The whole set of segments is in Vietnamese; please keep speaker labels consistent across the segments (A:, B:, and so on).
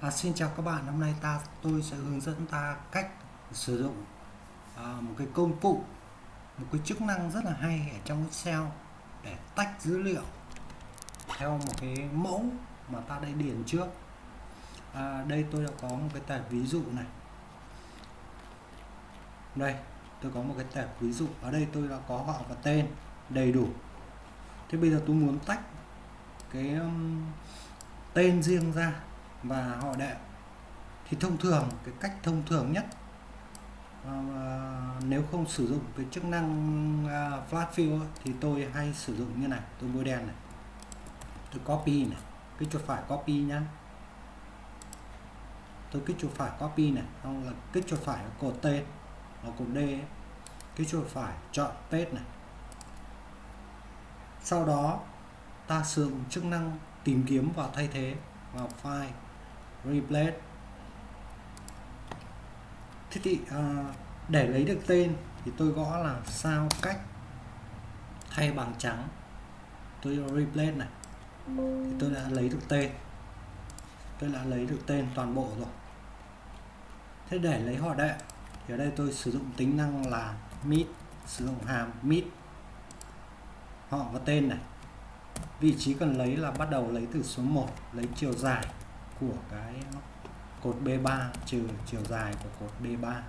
A: À, xin chào các bạn, hôm nay ta tôi sẽ hướng dẫn ta cách sử dụng à, một cái công cụ, một cái chức năng rất là hay ở trong Excel để tách dữ liệu theo một cái mẫu mà ta đã điền trước. À, đây tôi đã có một cái tệp ví dụ này. Đây, tôi có một cái tệp ví dụ. Ở đây tôi đã có họ và tên đầy đủ. Thế bây giờ tôi muốn tách cái um, tên riêng ra và họ đệm thì thông thường cái cách thông thường nhất uh, nếu không sử dụng cái chức năng uh, flat fill thì tôi hay sử dụng như này tôi bôi đen này tôi copy này cái chuột phải copy nhá. Tôi kích chuột phải copy này xong là kích chuột phải cột tên ở cột D ấy. kích chuột phải chọn paste này. Sau đó ta sử dụng chức năng tìm kiếm và thay thế vào file replace thế thì à, để lấy được tên thì tôi gõ là sao cách thay bằng trắng. Tôi replace này. Thì tôi đã lấy được tên. Tôi đã lấy được tên toàn bộ rồi. Thế để lấy họ đệ thì ở đây tôi sử dụng tính năng là meet sử dụng hàm meet. Họ và tên này. Vị trí cần lấy là bắt đầu lấy từ số 1 lấy chiều dài của cái cột B3 trừ chiều dài của cột B3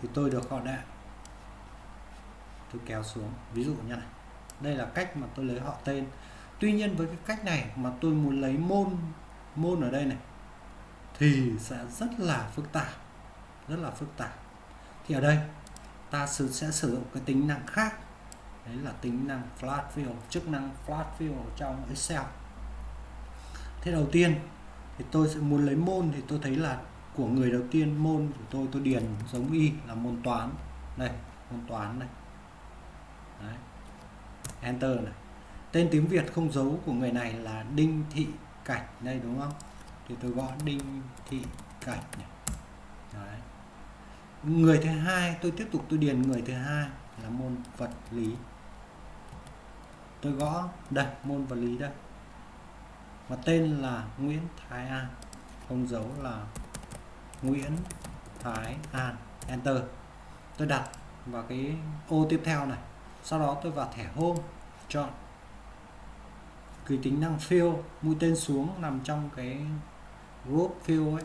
A: thì tôi được họ đạn tôi kéo xuống, ví dụ như này. Đây là cách mà tôi lấy họ tên. Tuy nhiên với cái cách này mà tôi muốn lấy môn môn ở đây này, thì sẽ rất là phức tạp, rất là phức tạp. Thì ở đây, ta sẽ sử dụng cái tính năng khác. Đấy là tính năng flat fill chức năng flat fill trong Excel thế đầu tiên thì tôi sẽ muốn lấy môn thì tôi thấy là của người đầu tiên, môn của tôi tôi điền giống y là môn toán. Này, môn toán này. Đấy. enter này. Tên tiếng Việt không dấu của người này là Đinh Thị Cảnh đây, đúng không? Thì tôi gõ Đinh Thị Cảnh này. Đấy. người thứ hai, tôi tiếp tục tôi điền người thứ hai là môn vật lý. Tôi gõ đây, môn vật lý đây và tên là Nguyễn Thái An không dấu là Nguyễn Thái An. Enter. Tôi đặt vào cái ô tiếp theo này. Sau đó tôi vào thẻ Home chọn cái tính năng fill mũi tên xuống nằm trong cái group fill ấy.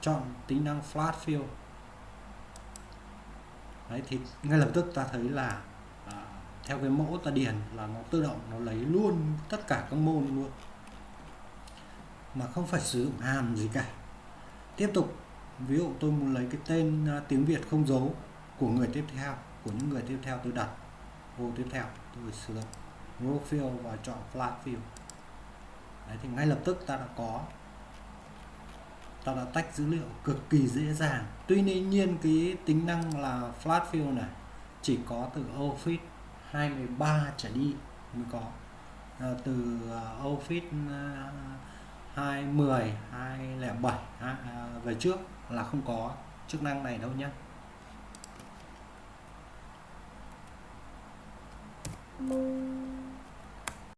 A: Chọn tính năng flat fill. Đấy thì ngay lập tức ta thấy là à, theo cái mẫu ta điền là nó tự động nó lấy luôn tất cả các môn luôn mà không phải sử dụng hàm gì cả tiếp tục ví dụ tôi muốn lấy cái tên à, tiếng Việt không dấu của người tiếp theo của những người tiếp theo tôi đặt vô tiếp theo tôi sử dụng row và chọn flat field. Đấy, thì ngay lập tức ta đã có ta đã tách dữ liệu cực kỳ dễ dàng tuy nhiên cái tính năng là flat field này chỉ có từ Office 23 trở đi mới có à, từ à, Office à, uh, 210 207 à, về trước là không có chức năng này đâu nhé Thank